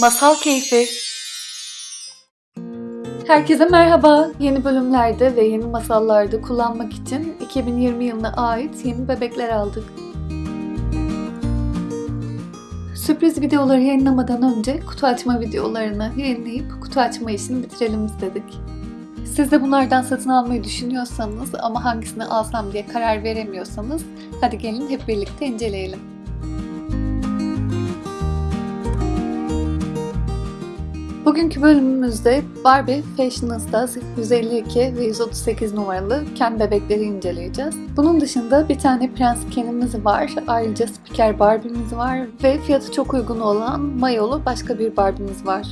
Masal Keyfi Herkese merhaba. Yeni bölümlerde ve yeni masallarda kullanmak için 2020 yılına ait yeni bebekler aldık. Sürpriz videoları yayınlamadan önce kutu açma videolarını yayınlayıp kutu açma işini bitirelim istedik. Siz de bunlardan satın almayı düşünüyorsanız ama hangisini alsam diye karar veremiyorsanız hadi gelin hep birlikte inceleyelim. Bugünkü bölümümüzde Barbie Fashionista 152 ve 138 numaralı Ken bebekleri inceleyeceğiz. Bunun dışında bir tane Prens Ken'imiz var, ayrıca Spiker Barbie'miz var ve fiyatı çok uygun olan mayolu başka bir Barbie'miz var.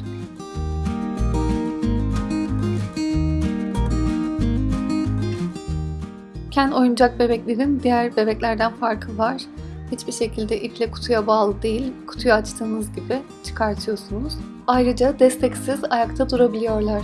Ken oyuncak bebeklerin diğer bebeklerden farkı var. Hiçbir şekilde iple kutuya bağlı değil, kutuyu açtığınız gibi çıkartıyorsunuz. Ayrıca desteksiz ayakta durabiliyorlar.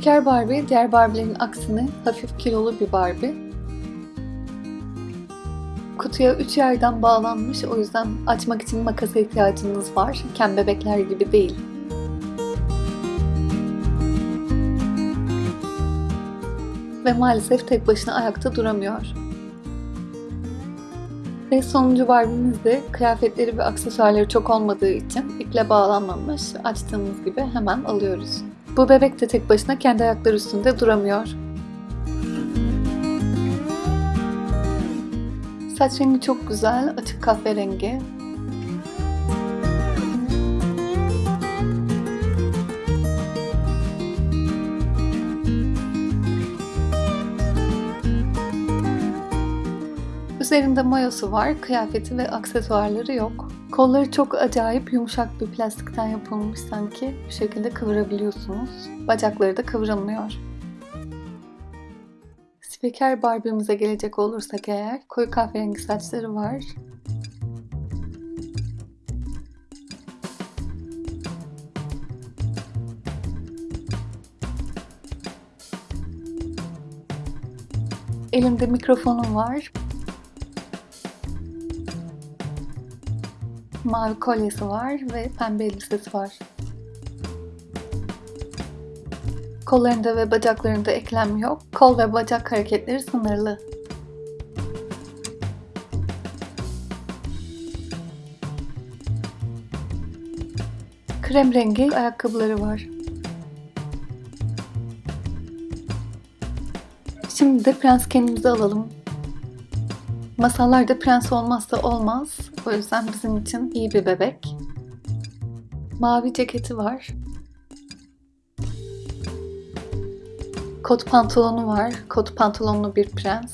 Spiker Barbie diğer Barbie'lerin aksine hafif kilolu bir Barbie. Kutuya üç yerden bağlanmış o yüzden açmak için makasa ihtiyacınız var. Ken bebekler gibi değil. Ve maalesef tek başına ayakta duramıyor. Ve sonuncu Barbie'miz de kıyafetleri ve aksesuarları çok olmadığı için iple bağlanmamış. Açtığımız gibi hemen alıyoruz. Bu bebek de tek başına kendi ayakları üstünde duramıyor. Saç rengi çok güzel, açık kahverengi. Üzerinde mayosu var, kıyafeti ve aksesuarları yok. Kolları çok acayip yumuşak bir plastikten yapılmış sanki. Bu şekilde kıvırabiliyorsunuz. Bacakları da kıvrılmıyor. Spiker Barbie'mize gelecek olursak eğer koyu kahverengi saçları var. Elimde mikrofonum var. Mavi kolyesi var ve pembe elbisesi var. Kollarında ve bacaklarında eklem yok. Kol ve bacak hareketleri sınırlı. Krem rengi ayakkabıları var. Şimdi de prens kendimizi alalım. Masallarda prens olmazsa olmaz. O yüzden bizim için iyi bir bebek. Mavi ceketi var. Kot pantolonu var. Kot pantolonlu bir prens.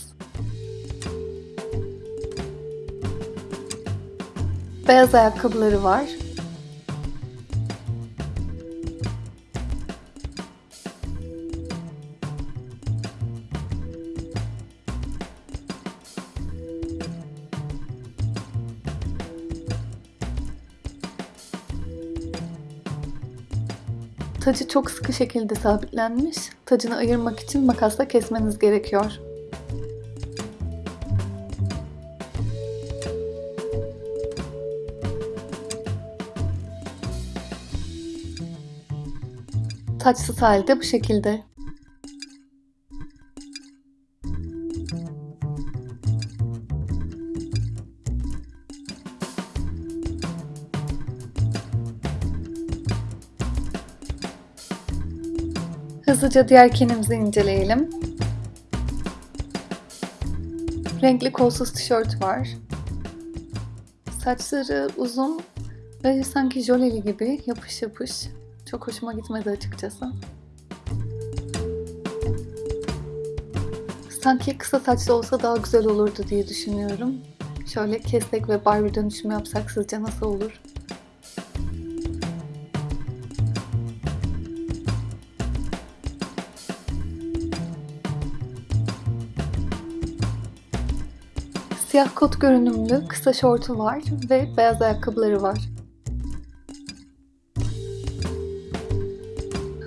Beyaz ayakkabıları var. Tacı çok sıkı şekilde sabitlenmiş. Tacını ayırmak için makasla kesmeniz gerekiyor. Taçsız halde bu şekilde. Hızlıca diğer kenimizi inceleyelim. Renkli kolsuz tişört var. Saçları uzun ve sanki jöleli gibi yapış yapış. Çok hoşuma gitmedi açıkçası. Sanki kısa saçlı olsa daha güzel olurdu diye düşünüyorum. Şöyle kestek ve Barbie dönüşümü yapsak sizce nasıl olur? Siyah kot görünümlü kısa şortu var ve beyaz ayakkabıları var.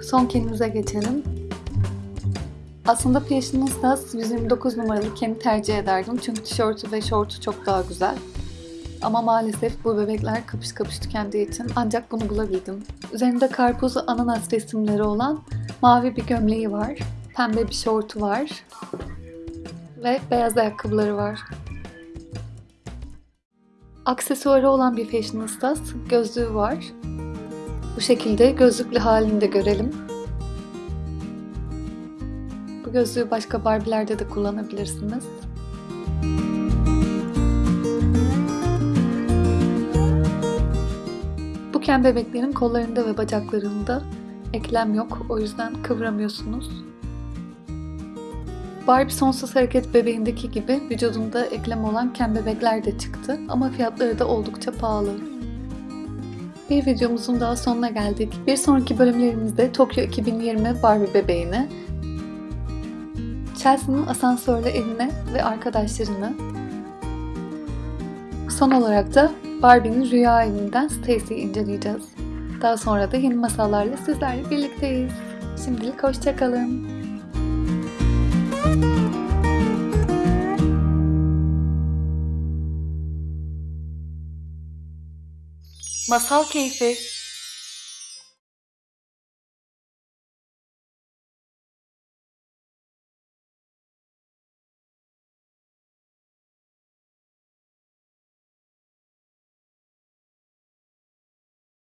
Son kenimize geçelim. Aslında Fashionistas 129 numaralı keni tercih ederdim çünkü tişörtü ve şortu çok daha güzel. Ama maalesef bu bebekler kapış kapış tükendiği için ancak bunu bulabildim. Üzerinde karpuz ananas resimleri olan mavi bir gömleği var. Pembe bir şortu var. Ve beyaz ayakkabıları var. Aksesuarı olan bir Fashionistas gözlüğü var. Bu şekilde gözlüklü halini de görelim. Bu gözlüğü başka Barbie'lerde de kullanabilirsiniz. Bu ken bebeklerin kollarında ve bacaklarında eklem yok. O yüzden kıvıramıyorsunuz. Barbie Sonsuz Hareket bebeğindeki gibi vücudunda eklem olan ken bebekler de çıktı ama fiyatları da oldukça pahalı. Bir videomuzun daha sonuna geldik. Bir sonraki bölümlerimizde Tokyo 2020 Barbie bebeğini, Chelsea'nin asansörle evine ve arkadaşlarını, son olarak da Barbie'nin rüya evinden Stacy'yi inceleyeceğiz. Daha sonra da yeni masallarla sizlerle birlikteyiz. Şimdilik hoşçakalın. Masal Keyfi